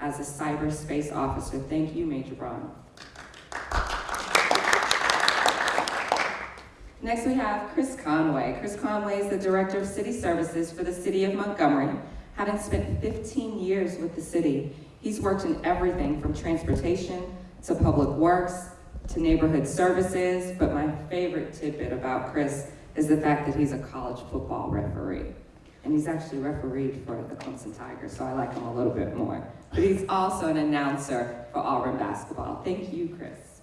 as a cyberspace officer. Thank you, Major Braun. Next, we have Chris Conway. Chris Conway is the Director of City Services for the City of Montgomery. Having spent 15 years with the city, he's worked in everything from transportation to public works to neighborhood services, but my favorite tidbit about Chris is the fact that he's a college football referee. And he's actually refereed for the Clemson Tigers, so I like him a little bit more. But he's also an announcer for Auburn basketball. Thank you, Chris.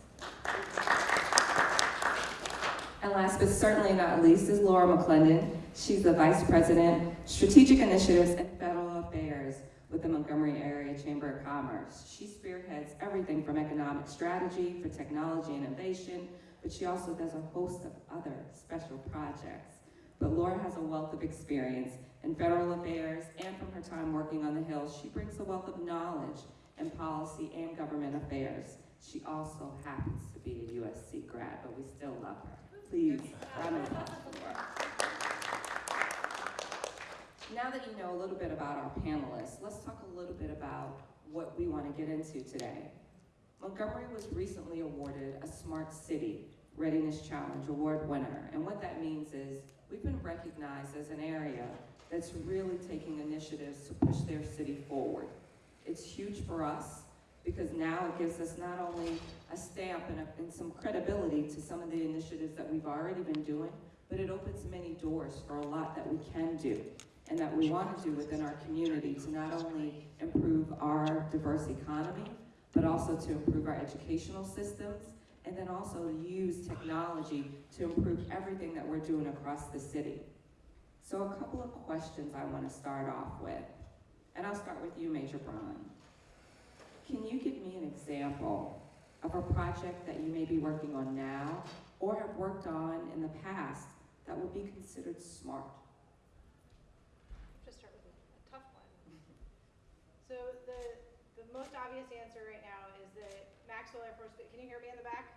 And last but certainly not least is Laura McClendon. She's the Vice President, Strategic Initiatives and Federal Affairs with the Montgomery Area Chamber of Commerce. She spearheads everything from economic strategy for technology innovation, but she also does a host of other special projects. But Laura has a wealth of experience in federal affairs and from her time working on the Hill, she brings a wealth of knowledge in policy and government affairs. She also happens to be a USC grad, but we still love her. Please, round of applause for her. Now that you know a little bit about our panelists, let's talk a little bit about what we want to get into today. Montgomery was recently awarded a Smart City Readiness Challenge Award winner, and what that means is we've been recognized as an area that's really taking initiatives to push their city forward. It's huge for us because now it gives us not only a stamp and, a, and some credibility to some of the initiatives that we've already been doing, but it opens many doors for a lot that we can do and that we want to do within our community to not only improve our diverse economy, but also to improve our educational systems, and then also use technology to improve everything that we're doing across the city. So a couple of questions I want to start off with, and I'll start with you, Major Braun. Can you give me an example of a project that you may be working on now or have worked on in the past that would be considered smart? Just start with a tough one. So the, the most obvious answer right now is that Maxwell Air Force, can you hear me in the back?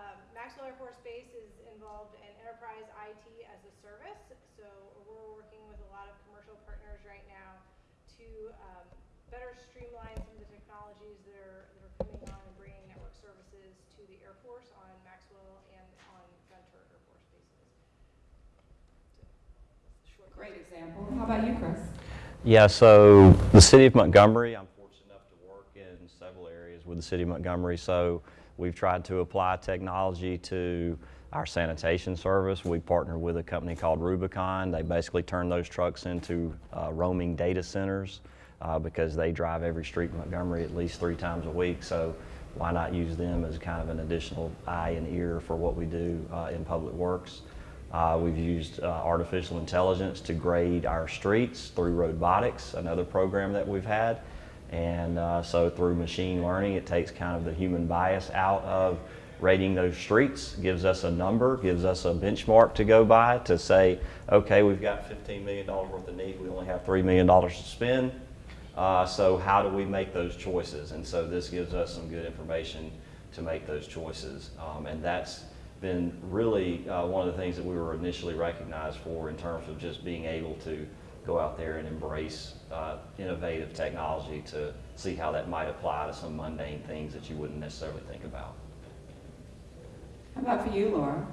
Great. Um, Maxwell Air Force Base is involved in enterprise IT as a service. So we're working with a lot of commercial partners right now to um, better streamline some of the technologies that are, that are coming on and bringing network services to the Air Force on Maxwell and on Gunter Air Force bases. So, Great example. How about you, Chris? Yeah, so the city of Montgomery, I'm fortunate enough to work in several areas with the city of Montgomery. So we've tried to apply technology to our sanitation service. We partner with a company called Rubicon. They basically turn those trucks into uh, roaming data centers uh, because they drive every street in Montgomery at least three times a week. So why not use them as kind of an additional eye and ear for what we do uh, in public works? Uh, we've used uh, artificial intelligence to grade our streets through robotics, another program that we've had. And uh, so through machine learning, it takes kind of the human bias out of rating those streets, gives us a number, gives us a benchmark to go by to say, okay, we've got $15 million worth of need, we only have $3 million to spend. Uh, so how do we make those choices? And so this gives us some good information to make those choices. Um, and that's been really uh, one of the things that we were initially recognized for in terms of just being able to go out there and embrace uh, innovative technology to see how that might apply to some mundane things that you wouldn't necessarily think about. How about for you, Laura?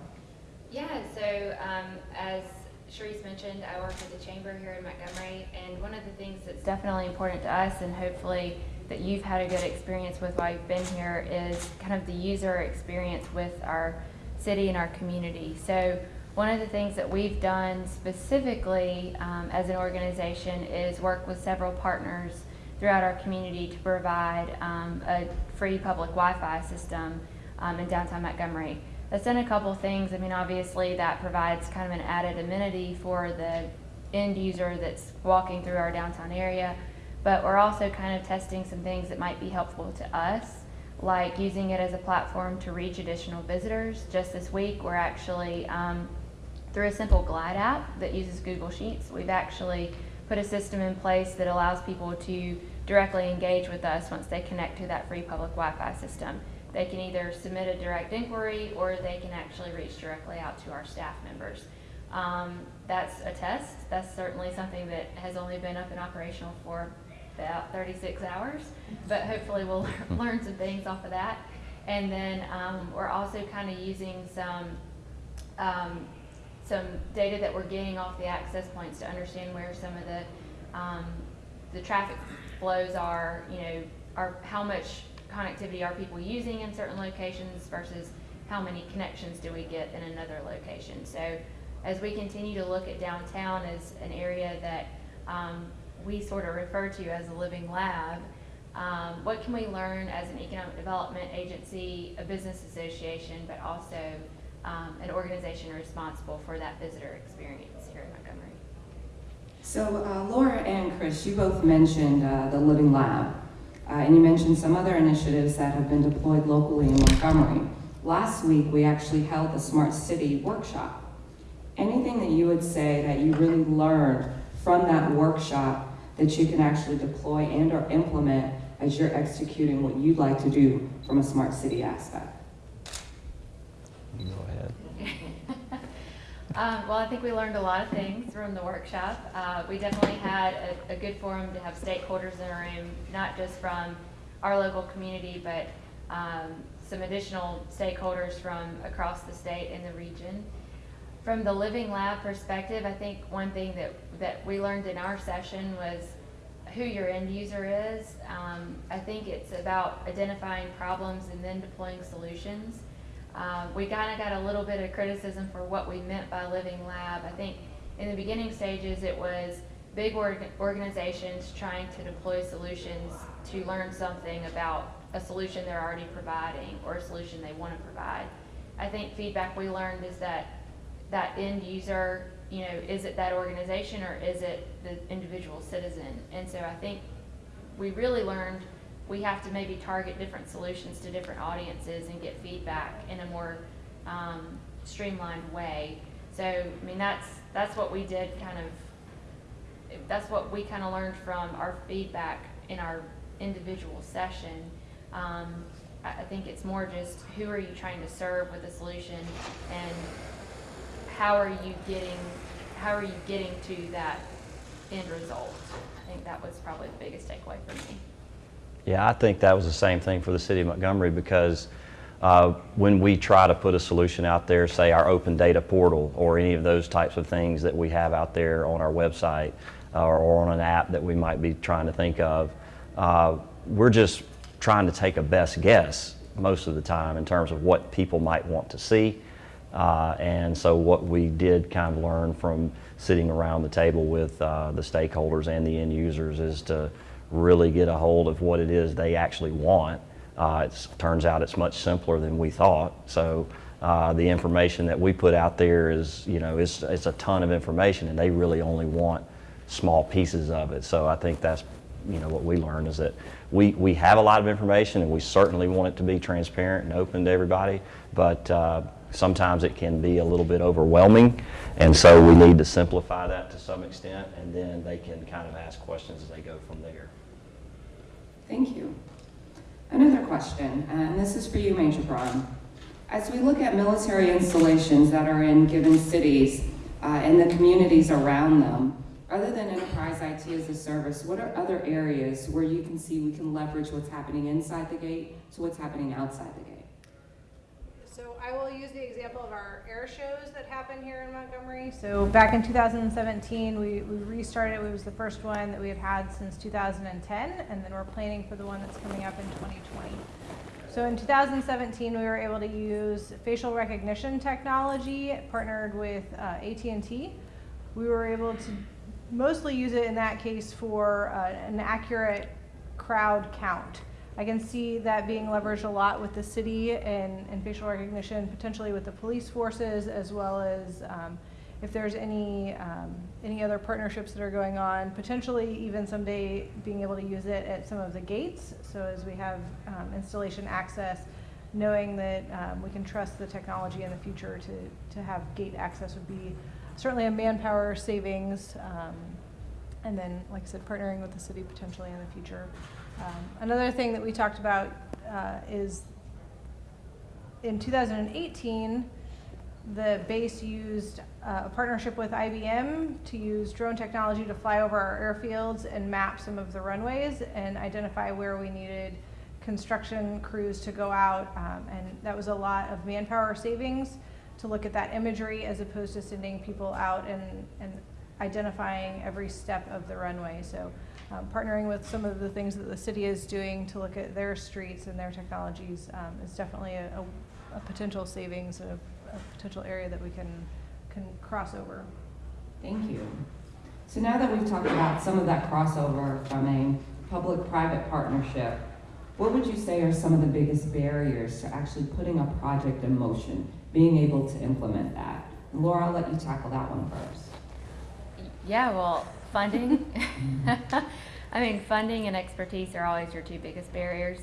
Yeah, so um, as Sharice mentioned, I work at the chamber here in Montgomery, and one of the things that's definitely important to us, and hopefully that you've had a good experience with while you've been here, is kind of the user experience with our city and our community. So one of the things that we've done specifically um, as an organization is work with several partners throughout our community to provide um, a free public Wi-Fi system um, in downtown Montgomery. That's done a couple things. I mean, obviously that provides kind of an added amenity for the end user that's walking through our downtown area, but we're also kind of testing some things that might be helpful to us, like using it as a platform to reach additional visitors. Just this week, we're actually, um, through a simple Glide app that uses Google Sheets, we've actually put a system in place that allows people to directly engage with us once they connect to that free public Wi-Fi system. They can either submit a direct inquiry or they can actually reach directly out to our staff members. Um, that's a test. That's certainly something that has only been up and operational for about 36 hours, but hopefully we'll learn some things off of that. And then um, we're also kind of using some um, some data that we're getting off the access points to understand where some of the um, the traffic flows are. You know, are how much connectivity are people using in certain locations versus how many connections do we get in another location. So as we continue to look at downtown as an area that um, we sort of refer to as a living lab, um, what can we learn as an economic development agency, a business association, but also um, an organization responsible for that visitor experience here in Montgomery? So uh, Laura and Chris, you both mentioned uh, the Living Lab, uh, and you mentioned some other initiatives that have been deployed locally in Montgomery. Last week, we actually held the Smart City Workshop. Anything that you would say that you really learned from that workshop that you can actually deploy and or implement as you're executing what you'd like to do from a smart city aspect? You Go ahead. Um, well, I think we learned a lot of things from the workshop. Uh, we definitely had a, a good forum to have stakeholders in a room, not just from our local community, but um, some additional stakeholders from across the state and the region. From the Living Lab perspective, I think one thing that, that we learned in our session was who your end user is. Um, I think it's about identifying problems and then deploying solutions. Uh, we kind of got a little bit of criticism for what we meant by living lab. I think in the beginning stages it was big org- organizations trying to deploy solutions to learn something about a solution they're already providing or a solution they want to provide. I think feedback we learned is that that end user, you know, is it that organization or is it the individual citizen? And so I think we really learned we have to maybe target different solutions to different audiences and get feedback in a more um, streamlined way. So, I mean, that's that's what we did kind of. That's what we kind of learned from our feedback in our individual session. Um, I, think it's more just who are you trying to serve with a solution, and how are you getting how are you getting to that end result? I think that was probably the biggest takeaway for me. Yeah, I think that was the same thing for the city of Montgomery because uh, when we try to put a solution out there, say our open data portal or any of those types of things that we have out there on our website uh, or on an app that we might be trying to think of, uh, we're just trying to take a best guess most of the time in terms of what people might want to see. Uh, and so what we did kind of learn from sitting around the table with uh, the stakeholders and the end users is to really get a hold of what it is they actually want. Uh, it turns out it's much simpler than we thought. So uh, the information that we put out there is, you know, it's, it's a ton of information, and they really only want small pieces of it. So I think that's, you know, what we learned is that we, we have a lot of information, and we certainly want it to be transparent and open to everybody. But uh, sometimes it can be a little bit overwhelming, and so we need to simplify that to some extent, and then they can kind of ask questions as they go from there. Thank you. Another question, and this is for you, Major Braun. As we look at military installations that are in given cities uh, and the communities around them, other than enterprise IT as a service, what are other areas where you can see we can leverage what's happening inside the gate to what's happening outside the gate? I will use the example of our air shows that happen here in Montgomery. So back in 2017, we, we restarted. It was the first one that we had had since 2010, and then we're planning for the one that's coming up in 2020. So in 2017, we were able to use facial recognition technology, partnered with uh, AT&T. We were able to mostly use it in that case for uh, an accurate crowd count. I can see that being leveraged a lot with the city and, and facial recognition, potentially with the police forces, as well as um, if there's any um, any other partnerships that are going on. Potentially, even someday being able to use it at some of the gates. So as we have um, installation access, knowing that um, we can trust the technology in the future to to have gate access would be certainly a manpower savings. Um, and then, like I said, partnering with the city potentially in the future. Um, another thing that we talked about uh, is in 2018, the base used uh, a partnership with IBM to use drone technology to fly over our airfields and map some of the runways and identify where we needed construction crews to go out. Um, and that was a lot of manpower savings to look at that imagery as opposed to sending people out and, and identifying every step of the runway. So um, partnering with some of the things that the city is doing to look at their streets and their technologies um, is definitely a, a, a potential savings, a, a potential area that we can, can cross over. Thank you. So now that we've talked about some of that crossover from a public-private partnership, what would you say are some of the biggest barriers to actually putting a project in motion, being able to implement that? Laura, I'll let you tackle that one first. Yeah, well, funding. I mean, funding and expertise are always your two biggest barriers.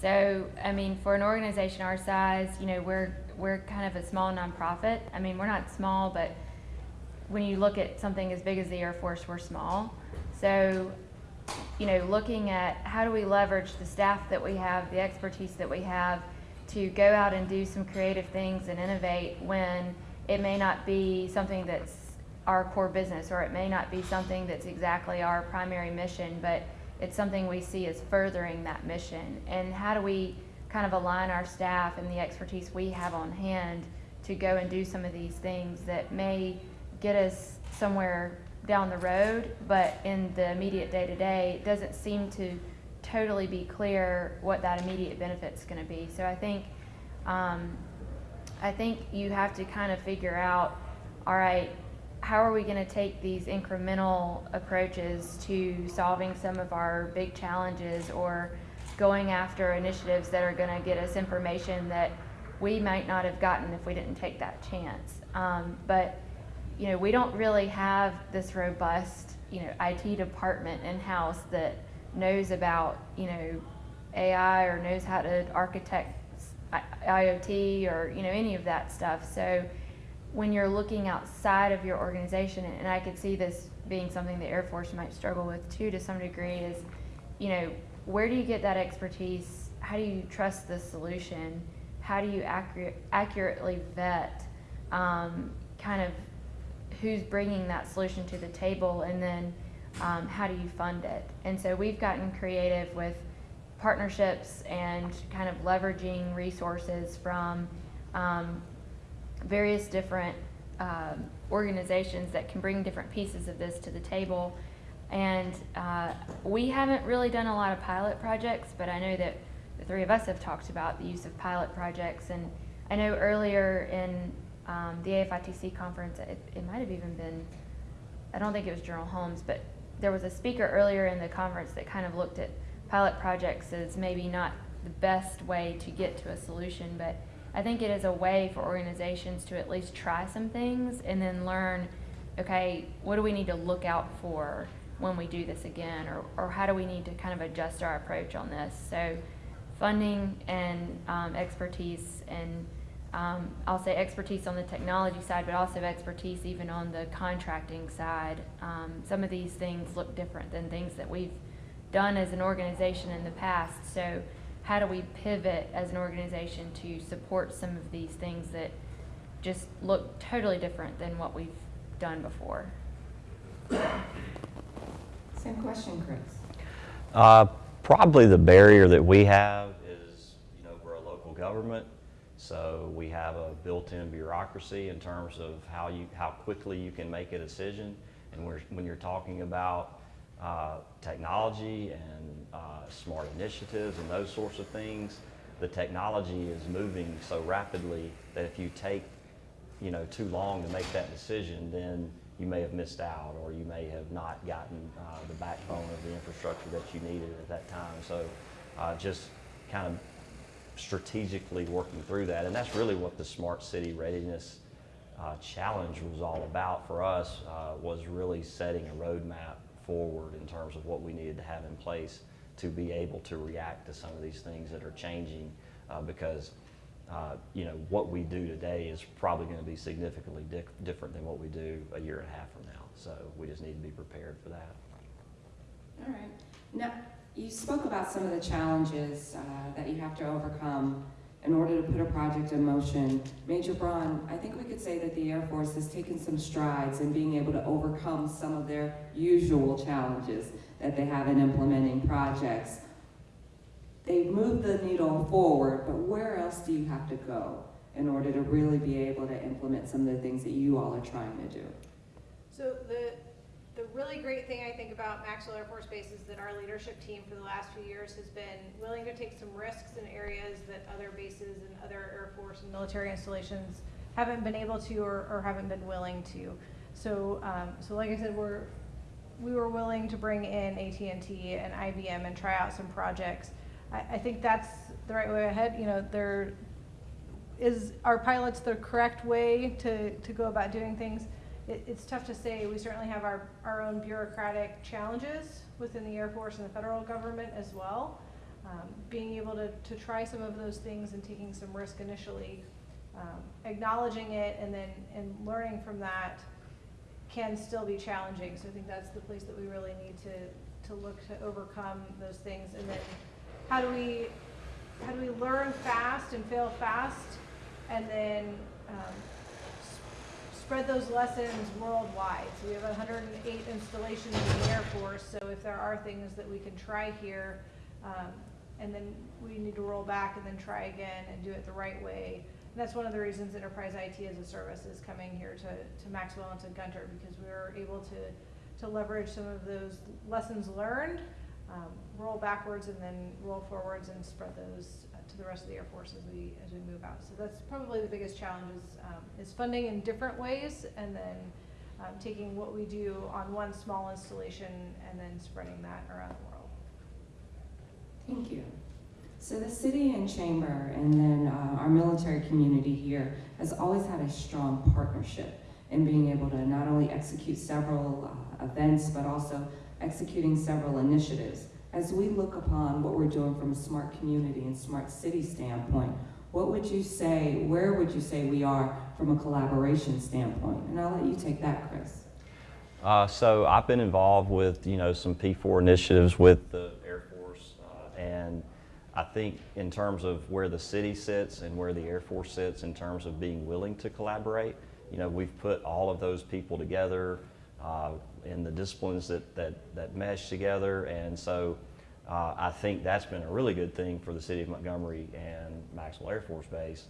So, I mean, for an organization our size, you know, we're we're kind of a small nonprofit. I mean, we're not small, but when you look at something as big as the Air Force, we're small. So, you know, looking at how do we leverage the staff that we have, the expertise that we have, to go out and do some creative things and innovate when it may not be something that's our core business, or it may not be something that's exactly our primary mission, but it's something we see as furthering that mission. And how do we kind of align our staff and the expertise we have on hand to go and do some of these things that may get us somewhere down the road, but in the immediate day to day, it doesn't seem to totally be clear what that immediate benefit is going to be. So I think, um, I think you have to kind of figure out, all right, how are we going to take these incremental approaches to solving some of our big challenges or going after initiatives that are going to get us information that we might not have gotten if we didn't take that chance. Um, but you know, we don't really have this robust, you know, IT department in house that knows about, you know, AI or knows how to architect IoT or you know any of that stuff. So when you're looking outside of your organization, and I could see this being something the Air Force might struggle with too to some degree, is you know where do you get that expertise? How do you trust the solution? How do you accurate, accurately vet um, kind of who's bringing that solution to the table, and then um, how do you fund it? And so we've gotten creative with partnerships and kind of leveraging resources from um, various different um, organizations that can bring different pieces of this to the table. And uh, we haven't really done a lot of pilot projects, but I know that the three of us have talked about the use of pilot projects. And I know earlier in um, the AFITC conference, it, it might have even been, I don't think it was General Holmes, but there was a speaker earlier in the conference that kind of looked at pilot projects as maybe not the best way to get to a solution, but I think it is a way for organizations to at least try some things and then learn, okay, what do we need to look out for when we do this again, or, or how do we need to kind of adjust our approach on this? So, funding and um, expertise, and um, I'll say expertise on the technology side, but also expertise even on the contracting side. Um, some of these things look different than things that we've done as an organization in the past. So, how do we pivot as an organization to support some of these things that just look totally different than what we've done before? Same question, Chris. Uh, Probably the barrier that we have is, you know, we're a local government, so we have a built-in bureaucracy in terms of how you, how quickly you can make a decision. And we're, when you're talking about uh, technology and uh, smart initiatives and those sorts of things, the technology is moving so rapidly that if you take, you know, too long to make that decision, then you may have missed out or you may have not gotten uh, the backbone of the infrastructure that you needed at that time. So uh, just kind of strategically working through that. And that's really what the Smart City Readiness uh, Challenge was all about for us, uh, was really setting a roadmap forward in terms of what we needed to have in place to be able to react to some of these things that are changing uh, because uh, you know, what we do today is probably going to be significantly di- different than what we do a year and a half from now. So we just need to be prepared for that. All right. Now, you spoke about some of the challenges uh, that you have to overcome in order to put a project in motion. Major Braun, I think we could say that the Air Force has taken some strides in being able to overcome some of their usual challenges that they have in implementing projects. They've moved the needle forward, but where else do you have to go in order to really be able to implement some of the things that you all are trying to do? So the, the really great thing I think about Maxwell Air Force Base is that our leadership team for the last few years has been willing to take some risks in areas that other bases and other Air Force and military installations haven't been able to or, or haven't been willing to. So, um, so like I said, we're, we were willing to bring in AT&T and IBM and try out some projects. I, I think that's the right way ahead, you know, there, is, are pilots the correct way to, to go about doing things? It, it's tough to say. We certainly have our, our own bureaucratic challenges within the Air Force and the federal government as well. Um, being able to, to try some of those things and taking some risk initially, um, acknowledging it and then, and learning from that can still be challenging. So I think that's the place that we really need to, to look to overcome those things. And then how do we, how do we learn fast and fail fast and then, um, spread those lessons worldwide. So we have hundred and eight installations in the Air Force, so if there are things that we can try here, um, and then we need to roll back and then try again and do it the right way. And that's one of the reasons Enterprise IT as a Service is coming here to, to Maxwell and to Gunter, because we were able to, to leverage some of those lessons learned, um, roll backwards and then roll forwards and spread those to the rest of the Air Force as we, as we move out. So that's probably the biggest challenge is, um, is funding in different ways and then, um, taking what we do on one small installation and then spreading that around the world. Thank you. So the city and chamber and then uh, our military community here has always had a strong partnership in being able to not only execute several uh, events, but also executing several initiatives. As we look upon what we're doing from a smart community and smart city standpoint, what would you say, where would you say we are from a collaboration standpoint? And I'll let you take that, Chris. Uh, so I've been involved with, you know, some P4 initiatives with the Air Force, uh, and I think in terms of where the city sits and where the Air Force sits in terms of being willing to collaborate, you know, we've put all of those people together uh, in the disciplines that, that, that mesh together, and so uh, I think that's been a really good thing for the city of Montgomery and Maxwell Air Force Base,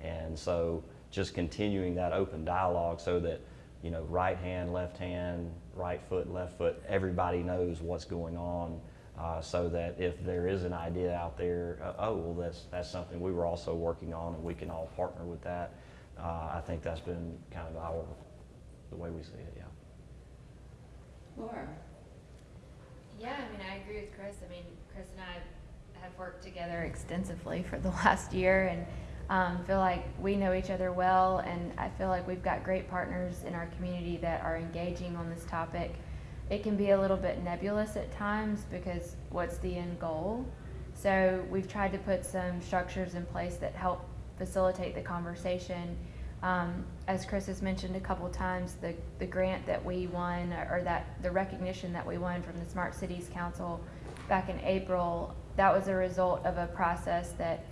and so just continuing that open dialogue so that you know, right hand, left hand, right foot, left foot, everybody knows what's going on. Uh, so that if there is an idea out there, uh, oh, well, that's, that's something we were also working on and we can all partner with that. Uh, I think that's been kind of our, the way we see it, yeah. Laura. Yeah, I mean, I agree with Chris. I mean, Chris and I have worked together extensively for the last year and um, feel like we know each other well. And I feel like we've got great partners in our community that are engaging on this topic. It can be a little bit nebulous at times because what's the end goal? So we've tried to put some structures in place that help facilitate the conversation. Um, as Chris has mentioned a couple times, the, the grant that we won, or that the recognition that we won from the Smart Cities Council back in April, that was a result of a process that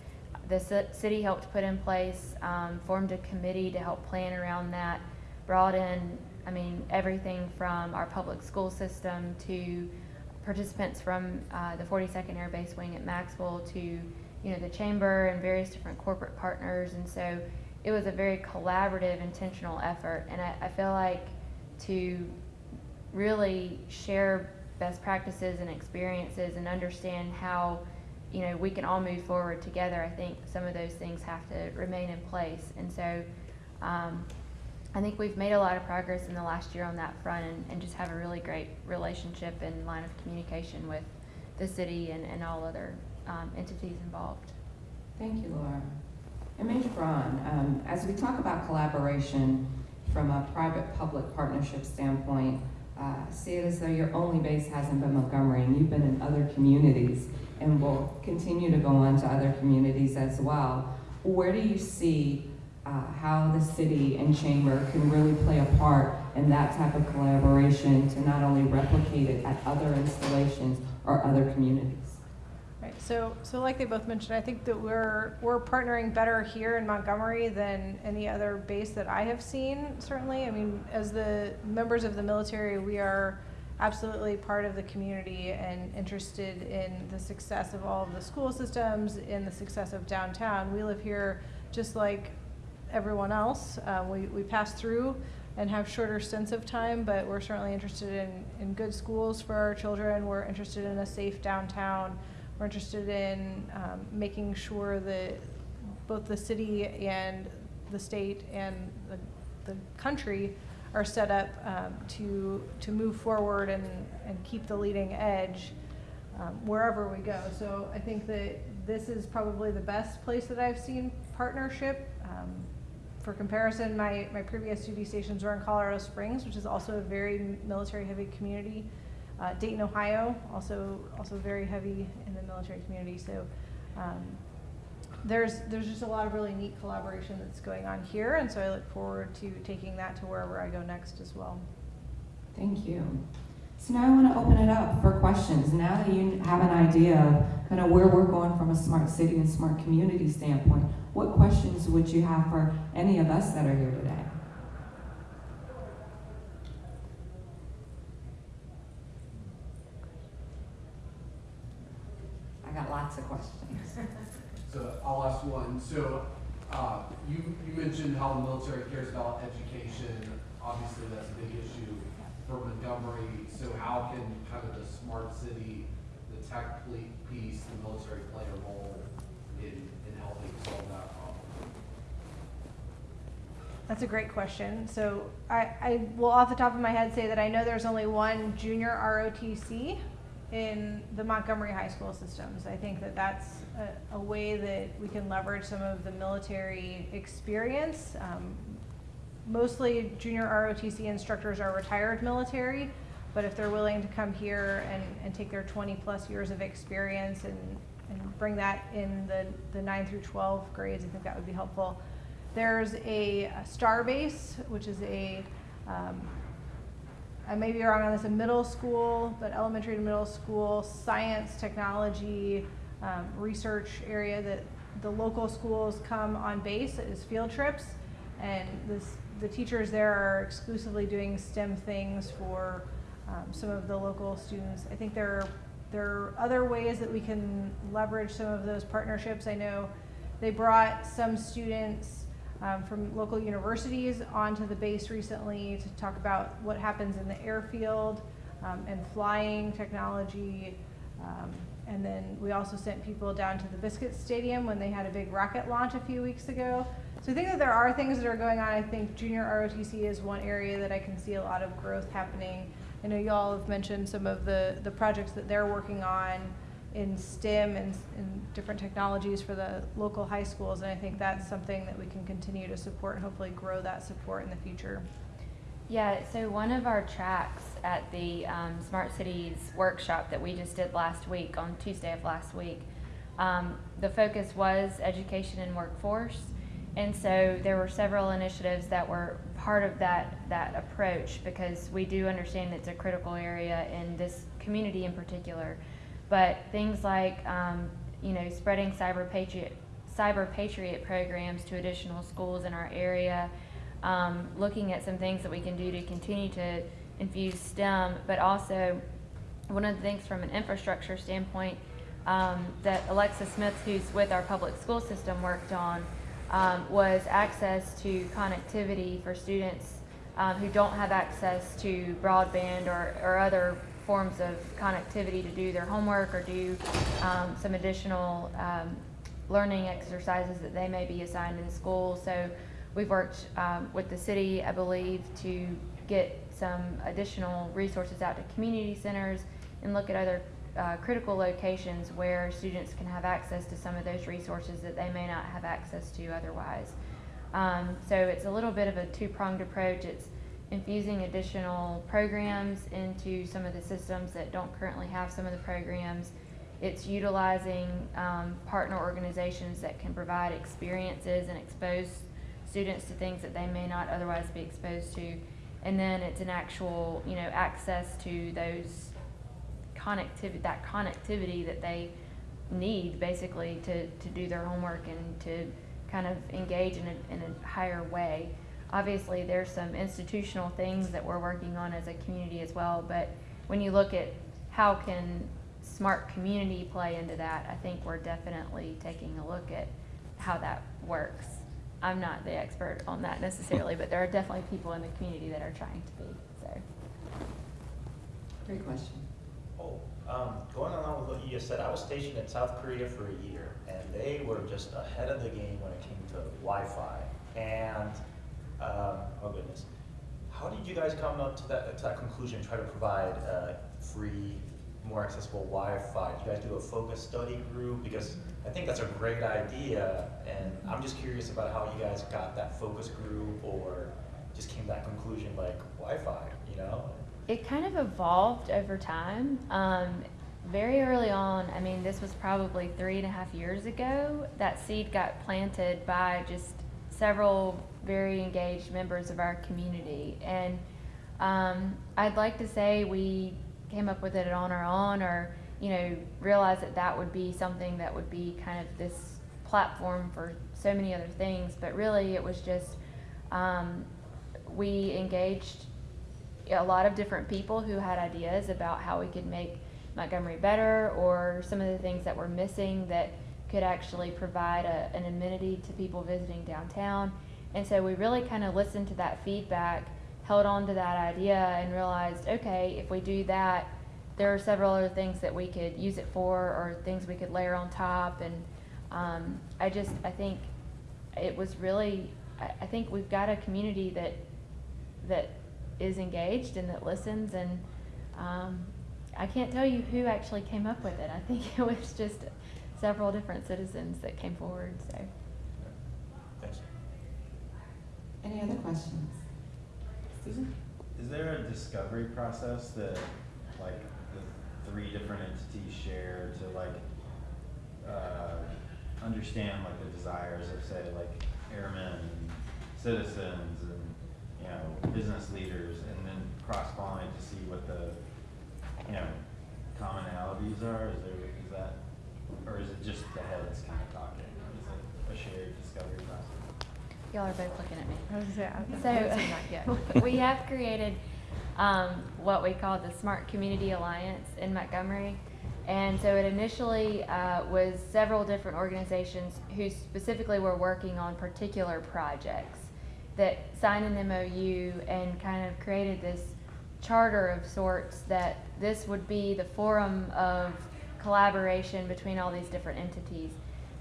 the ci- city helped put in place, um, formed a committee to help plan around that, brought in, I mean, everything from our public school system to participants from uh, the 42nd Air Base Wing at Maxwell to, you know, the chamber and various different corporate partners. And so it was a very collaborative, intentional effort. And I, I feel like to really share best practices and experiences and understand how, you know, we can all move forward together, I think some of those things have to remain in place. And so um, I think we've made a lot of progress in the last year on that front and, and just have a really great relationship and line of communication with the city and, and all other um, entities involved. Thank you, Laura. And Major Braun, um, as we talk about collaboration from a private-public partnership standpoint, uh, see it as though your only base hasn't been Montgomery, and you've been in other communities and will continue to go on to other communities as well. Where do you see uh, how the city and chamber can really play a part in that type of collaboration to not only replicate it at other installations or other communities? So, so like they both mentioned, I think that we're, we're partnering better here in Montgomery than any other base that I have seen, certainly. I mean, as the members of the military, we are absolutely part of the community and interested in the success of all of the school systems, in the success of downtown. We live here just like everyone else. Uh, we, we pass through and have shorter stints of time, but we're certainly interested in, in good schools for our children. We're interested in a safe downtown. We're interested in um, making sure that both the city and the state and the, the country are set up um, to, to move forward and, and keep the leading edge um, wherever we go. So I think that this is probably the best place that I've seen partnership. Um, for comparison, my, my previous duty stations were in Colorado Springs, which is also a very military-heavy community. Uh, Dayton, Ohio, also also very heavy in the military community. So um, there's there's just a lot of really neat collaboration that's going on here, and so I look forward to taking that to wherever I go next as well. Thank you. So now I want to open it up for questions. Now that you have an idea of kind of where we're going from a smart city and smart community standpoint, what questions would you have for any of us that are here today? I got lots of questions. So I'll ask one. So uh, you, you mentioned how the military cares about education. Obviously, that's a big issue for Montgomery. So how can kind of the smart city, the tech piece, the military play a role in, in helping solve that problem? That's a great question. So I, I will off the top of my head say that I know there's only one junior ROTC in the Montgomery high school systems. I think that that's a, a way that we can leverage some of the military experience. Um, mostly junior ROTC instructors are retired military, but if they're willing to come here and, and take their 20 plus years of experience and, and bring that in the, the 9 through 12 grades, I think that would be helpful. There's a, a STARBASE, which is a, um, I may be wrong on this, in middle school, but elementary to middle school, science, technology, um, research area that the local schools come on base as field trips. And this, the teachers there are exclusively doing STEM things for um, some of the local students. I think there are, there are other ways that we can leverage some of those partnerships. I know they brought some students um, from local universities onto the base recently to talk about what happens in the airfield um, and flying technology. Um, and then we also sent people down to the Biscuit Stadium when they had a big rocket launch a few weeks ago. So I think that there are things that are going on. I think junior ROTC is one area that I can see a lot of growth happening. I know y'all have mentioned some of the, the projects that they're working on in STEM and, and different technologies for the local high schools, and I think that's something that we can continue to support and hopefully grow that support in the future. Yeah, so one of our tracks at the um, Smart Cities workshop that we just did last week, on Tuesday of last week, um, the focus was education and workforce. And so there were several initiatives that were part of that, that approach because we do understand it's a critical area in this community in particular. But things like, um, you know, spreading CyberPatriot, cyber patriot programs to additional schools in our area, um, looking at some things that we can do to continue to infuse STEM, but also one of the things from an infrastructure standpoint um, that Alexa Smith, who's with our public school system, worked on um, was access to connectivity for students um, who don't have access to broadband or, or other forms of connectivity to do their homework or do um, some additional um, learning exercises that they may be assigned in school. So we've worked um, with the city, I believe, to get some additional resources out to community centers and look at other uh, critical locations where students can have access to some of those resources that they may not have access to otherwise. Um, so it's a little bit of a two-pronged approach. It's infusing additional programs into some of the systems that don't currently have some of the programs. It's utilizing um, partner organizations that can provide experiences and expose students to things that they may not otherwise be exposed to. And then it's an actual, you know, access to those connectivity, that connectivity that they need basically to, to do their homework and to kind of engage in a, in a higher way. Obviously, there's some institutional things that we're working on as a community as well, but when you look at how can smart community play into that, I think we're definitely taking a look at how that works. I'm not the expert on that necessarily, but there are definitely people in the community that are trying to be, so. Great question. Oh, um, going along with what you just said, I was stationed in South Korea for a year, and they were just ahead of the game when it came to Wi-Fi. And, um, oh goodness, how did you guys come up to that, to that conclusion, try to provide, uh, free, more accessible Wi-Fi? Did you guys do a focus study group? Because I think that's a great idea, and I'm just curious about how you guys got that focus group, or just came to that conclusion like Wi-Fi, you know? It kind of evolved over time. Um, very early on, I mean, this was probably three and a half years ago, that seed got planted by just several very engaged members of our community. And um, I'd like to say we came up with it on our own or, you know, realized that that would be something that would be kind of this platform for so many other things. But really, it was just um, we engaged a lot of different people who had ideas about how we could make Montgomery better or some of the things that were missing that could actually provide a, an amenity to people visiting downtown. And so we really kind of listened to that feedback, held on to that idea, and realized okay, if we do that, there are several other things that we could use it for or things we could layer on top. And um, I just, I think it was really, I, think we've got a community that, that is engaged and that listens and um, I can't tell you who actually came up with it. I think it was just several different citizens that came forward. So Thanks. Any other questions? Susan? Is there a discovery process that, like, the three different entities share to, like, uh, understand, like, the desires of, say, like, airmen and citizens and, you know, business leaders, and then cross-pollinate to see what the, you know, commonalities are? Is there, is that, or is it just the heads kind of talking? Is it a shared discovery process? y'all are both looking at me. I was gonna say, I- I would say not So we have created um, what we call the Smart Community Alliance in Montgomery. And so it initially uh, was several different organizations who specifically were working on particular projects that signed an MOU and kind of created this charter of sorts that this would be the forum of collaboration between all these different entities.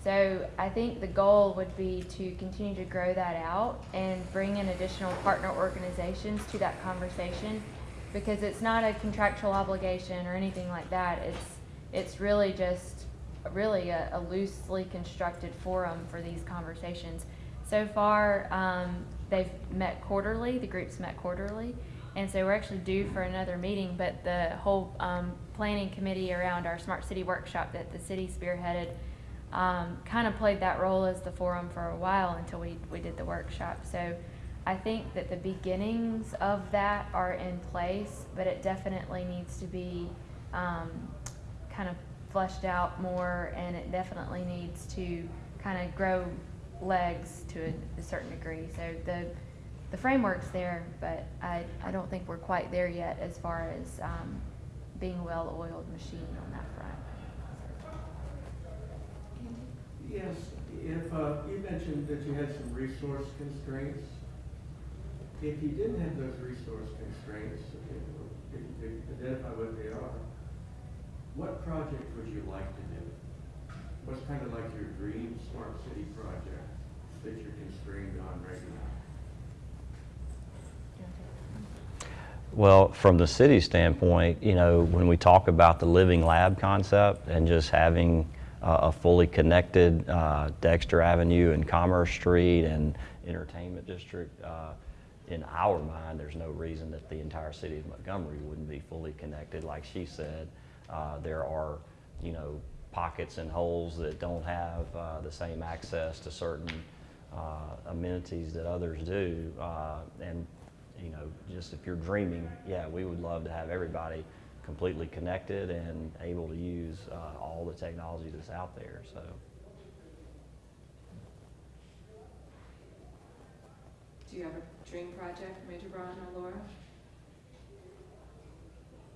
So I think the goal would be to continue to grow that out and bring in additional partner organizations to that conversation because it's not a contractual obligation or anything like that. It's it's really just really a, a loosely constructed forum for these conversations. So far, um, they've met quarterly. The groups met quarterly, and so we're actually due for another meeting. But the whole um, planning committee around our smart city workshop that the city spearheaded um, kind of played that role as the forum for a while until we, we did the workshop. So I think that the beginnings of that are in place, but it definitely needs to be um, kind of fleshed out more, and it definitely needs to kind of grow legs to a, a certain degree. So the the framework's there, but I, I don't think we're quite there yet as far as um, being well-oiled machine on that front. Yes, if, uh, you mentioned that you had some resource constraints. If you didn't have those resource constraints, identify what they are, what project would you like to do? What's kind of like your dream smart city project that you're constrained on right now? Well, from the city standpoint, you know, when we talk about the living lab concept and just having uh, a fully connected uh, Dexter Avenue and Commerce Street and Entertainment District, uh, in our mind, there's no reason that the entire city of Montgomery wouldn't be fully connected. Like she said, uh, there are, you know, pockets and holes that don't have uh, the same access to certain uh, amenities that others do. And, you know, just if you're dreaming, yeah, we would love to have everybody completely connected and able to use uh, all the technology that's out there. So. Do you have a dream project, Major Braun or Laura?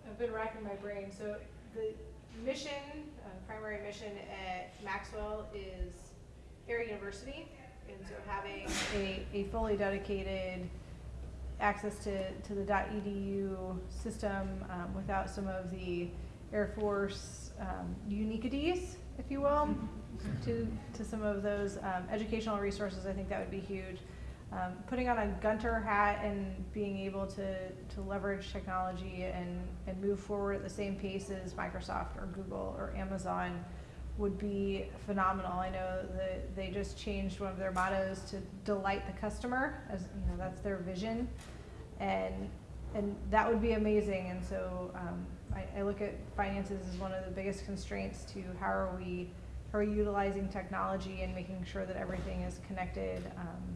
I've been racking my brain. So the mission, uh, primary mission at Maxwell is Air University. And so having a, a fully dedicated access to, to the .edu system um, without some of the Air Force um, uniquities, if you will, to, to some of those um, educational resources, I think that would be huge. Um, putting on a Gunter hat and being able to, to leverage technology and, and move forward at the same pace as Microsoft or Google or Amazon would be phenomenal. I know that they just changed one of their mottos to delight the customer, as you know, that's their vision, and and that would be amazing. And so um, I, I look at finances as one of the biggest constraints to how are we how are we utilizing technology and making sure that everything is connected um,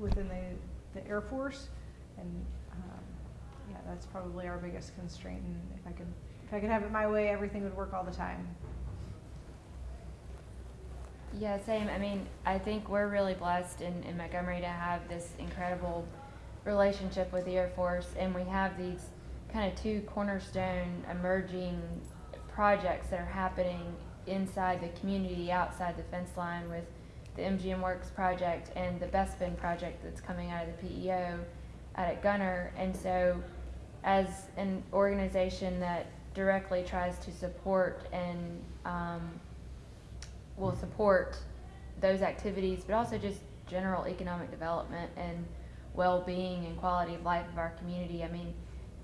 within the the Air Force, and um, yeah, that's probably our biggest constraint. And if I could if I could have it my way, everything would work all the time. Yeah, same. I mean, I think we're really blessed in, in Montgomery to have this incredible relationship with the Air Force, and we have these kind of two cornerstone emerging projects that are happening inside the community, outside the fence line, with the MGMWERX project and the Bespin project that's coming out of the PEO out at Gunter. And so, as an organization that directly tries to support and um, will support those activities, but also just general economic development and well-being and quality of life of our community. I mean,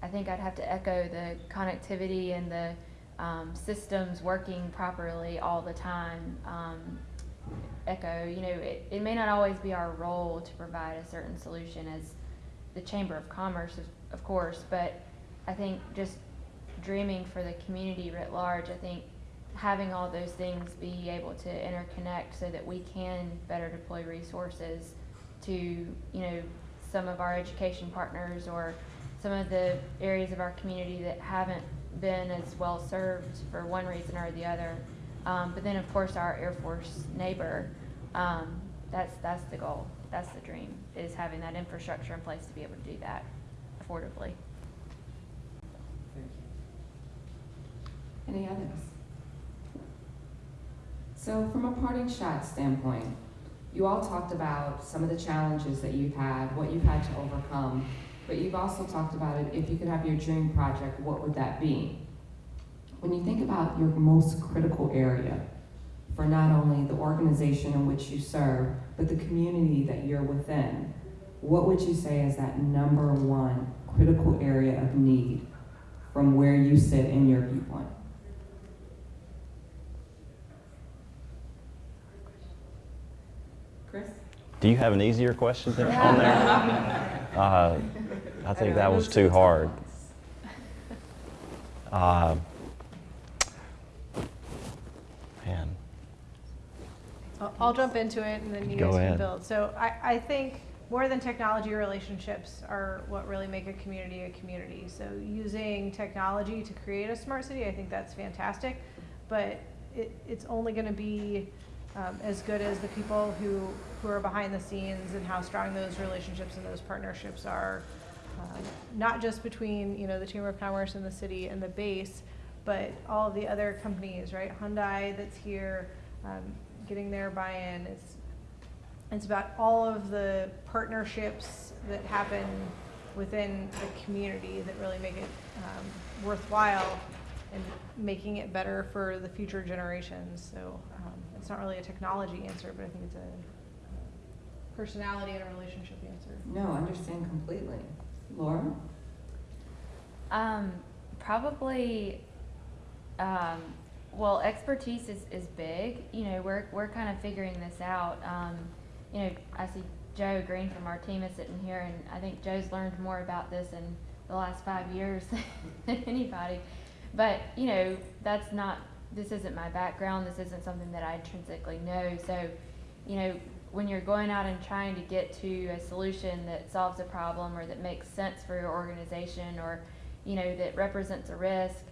I think I'd have to echo the connectivity and the um, systems working properly all the time. Um, echo, you know, it, it may not always be our role to provide a certain solution as the Chamber of Commerce, of, of course, but I think just dreaming for the community writ large, I think having all those things be able to interconnect so that we can better deploy resources to, you know, some of our education partners or some of the areas of our community that haven't been as well served for one reason or the other. Um, but then, of course, our Air Force neighbor, um, that's, that's the goal. That's the dream, is having that infrastructure in place to be able to do that affordably. Thank you. Any others? So from a parting shot standpoint, you all talked about some of the challenges that you've had, what you've had to overcome, but you've also talked about it, if you could have your dream project, what would that be? When you think about your most critical area for not only the organization in which you serve, but the community that you're within, what would you say is that number one critical area of need from where you sit in your viewpoint? Chris? Do you have an easier question than on there? Uh, I think that was too hard. Uh, Man, I'll, I'll jump into it and then you Go guys can build. So I, I think more than technology, relationships are what really make a community a community. So using technology to create a smart city, I think that's fantastic. But it, it's only going to be um, as good as the people who, who are behind the scenes and how strong those relationships and those partnerships are. Um, not just between you know the Chamber of Commerce and the city and the base, but all the other companies, right? Hyundai that's here, um, getting their buy-in. It's it's about all of the partnerships that happen within the community that really make it um, worthwhile and making it better for the future generations. So um, it's not really a technology answer, but I think it's a personality and a relationship answer. No, I understand completely. Laura? Um, probably, um, well, expertise is, is big. You know, we're, we're kind of figuring this out. Um, you know, I see Joe Green from our team is sitting here, and I think Joe's learned more about this in the last five years than anybody. But, you know, that's not, this isn't my background. This isn't something that I intrinsically know. So, you know, when you're going out and trying to get to a solution that solves a problem or that makes sense for your organization or, you know, that represents a risk,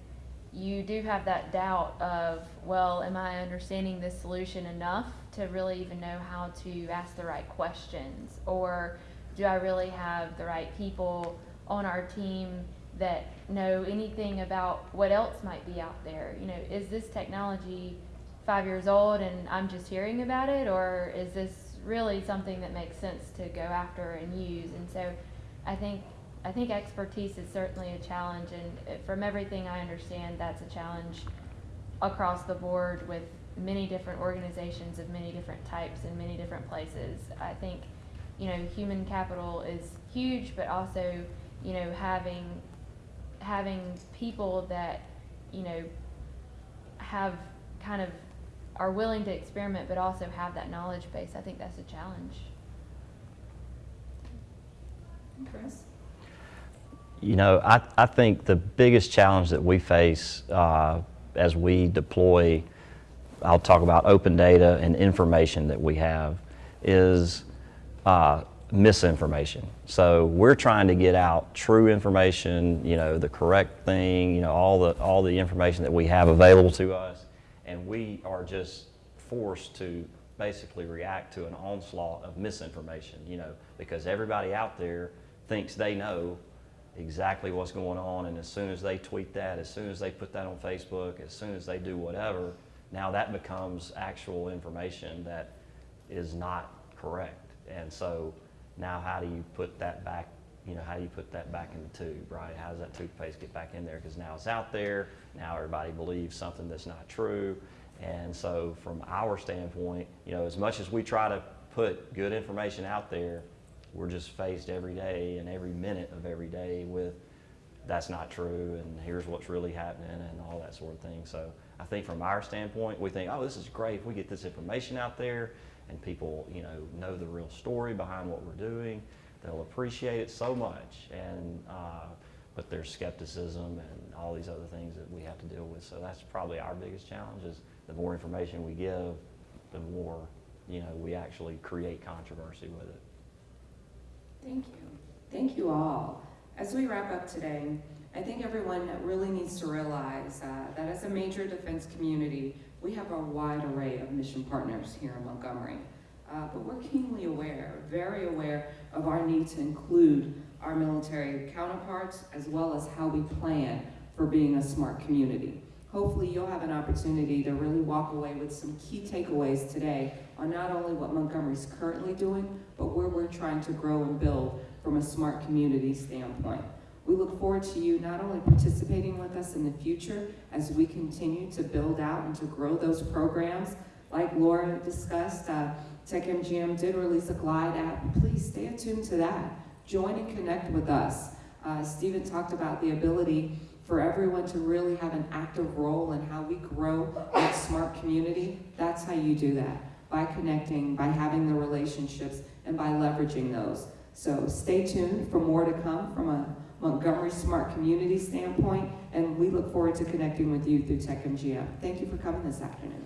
you do have that doubt of, well, am I understanding this solution enough to really even know how to ask the right questions? Or do I really have the right people on our team that know anything about what else might be out there? You know, is this technology five years old and I'm just hearing about it, or is this really something that makes sense to go after and use? And so, I think I think expertise is certainly a challenge, and uh, from everything I understand, that's a challenge across the board with many different organizations of many different types in many different places. I think, you know, human capital is huge, but also, you know, having having people that, you know, have kind of are willing to experiment, but also have that knowledge base. I think that's a challenge. Chris? You know, I, I think the biggest challenge that we face uh, as we deploy, I'll talk about open data and information that we have, is uh, misinformation. So we're trying to get out true information, you know, the correct thing, you know, all the, all the information that we have available to us, and we are just forced to basically react to an onslaught of misinformation, you know, because everybody out there thinks they know exactly what's going on, and as soon as they tweet that, as soon as they put that on Facebook, as soon as they do whatever, now that becomes actual information that is not correct. And so now how do you put that back, you know, how do you put that back in the tube, right? How does that toothpaste get back in there? Because now it's out there, now everybody believes something that's not true. And so from our standpoint, you know, as much as we try to put good information out there, we're just faced every day and every minute of every day with that's not true and here's what's really happening and all that sort of thing. So I think from our standpoint, we think, oh, this is great if we get this information out there and people, you know, know the real story behind what we're doing. They'll appreciate it so much. And uh, but there's skepticism and all these other things that we have to deal with. So that's probably our biggest challenge is the more information we give, the more, you know, we actually create controversy with it. Thank you. Thank you all. As we wrap up today, I think everyone really needs to realize uh, that as a major defense community, we have a wide array of mission partners here in Montgomery. Uh, but we're keenly aware, very aware of our need to include our military counterparts as well as how we plan for being a smart community. Hopefully you'll have an opportunity to really walk away with some key takeaways today on not only what Montgomery's currently doing, but where we're trying to grow and build from a smart community standpoint. We look forward to you not only participating with us in the future as we continue to build out and to grow those programs, like Laura discussed, uh, Tech MGM did release a Glide app. Please stay attuned to that. Join and connect with us. Uh, Stephen talked about the ability for everyone to really have an active role in how we grow that smart community. That's how you do that, by connecting, by having the relationships, and by leveraging those. So stay tuned for more to come from a Montgomery Smart Community standpoint, and we look forward to connecting with you through Tech MGM. Thank you for coming this afternoon.